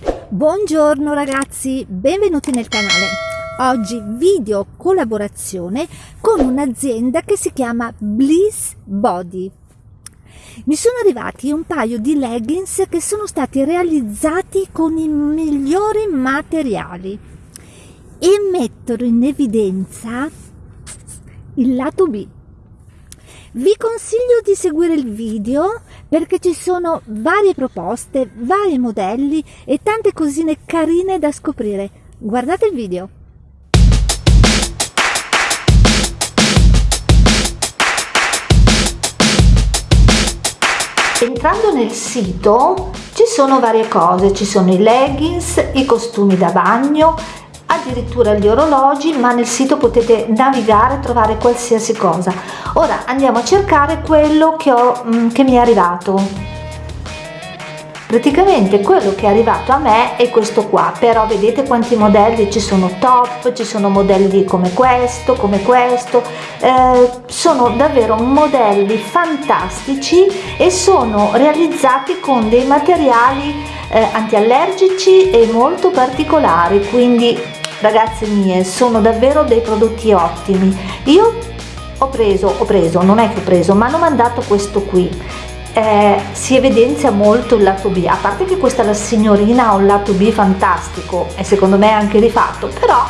Buongiorno ragazzi, benvenuti nel canale. Oggi video collaborazione con un'azienda che si chiama Bliss Body. Mi sono arrivati un paio di leggings che sono stati realizzati con i migliori materiali e mettono in evidenza il lato B. Vi consiglio di seguire il video perché ci sono varie proposte, vari modelli e tante cosine carine da scoprire. Guardate il video! Entrando nel sito ci sono varie cose, ci sono i leggings, i costumi da bagno, addirittura gli orologi ma nel sito potete navigare e trovare qualsiasi cosa. Ora andiamo a cercare quello che, ho, mm, che mi è arrivato. Praticamente quello che è arrivato a me è questo qua però vedete quanti modelli ci sono top ci sono modelli come questo come questo. Eh, sono davvero modelli fantastici e sono realizzati con dei materiali eh, antiallergici e molto particolari quindi ragazze mie sono davvero dei prodotti ottimi. Io ho preso ho preso non è che ho preso ma hanno mandato questo qui. Eh, si evidenzia molto il lato B. A parte che questa la signorina ha un lato B fantastico e secondo me anche rifatto però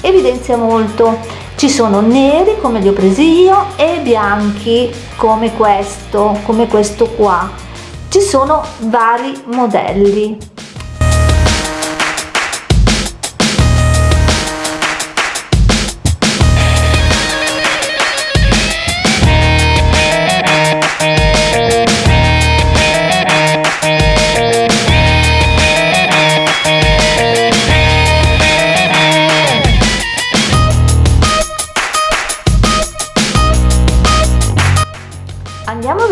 evidenzia molto. Ci sono neri come li ho presi io e bianchi come questo come questo qua. Ci sono vari modelli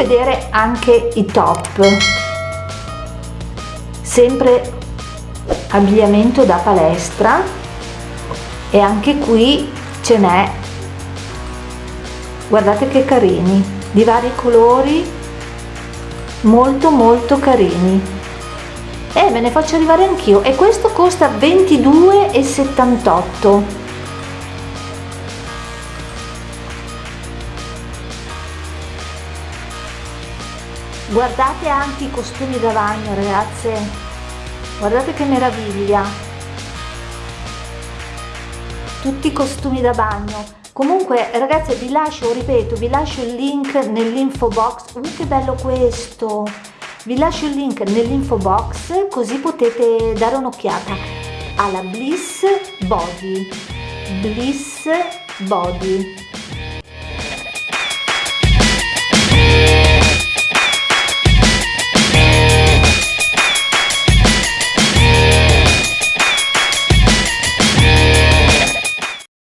vedere anche i top. Sempre abbigliamento da palestra. E anche qui ce n'è. Guardate che carini di vari colori. Molto molto carini. E me ne faccio arrivare anch'io. E questo costa 22,78 guardate anche i costumi da bagno ragazze. Guardate che meraviglia. Tutti i costumi da bagno. Comunque ragazze vi lascio ripeto vi lascio il link nell'info box. Uh, che bello questo. Vi lascio il link nell'info box così potete dare un'occhiata alla bliss body. Bliss body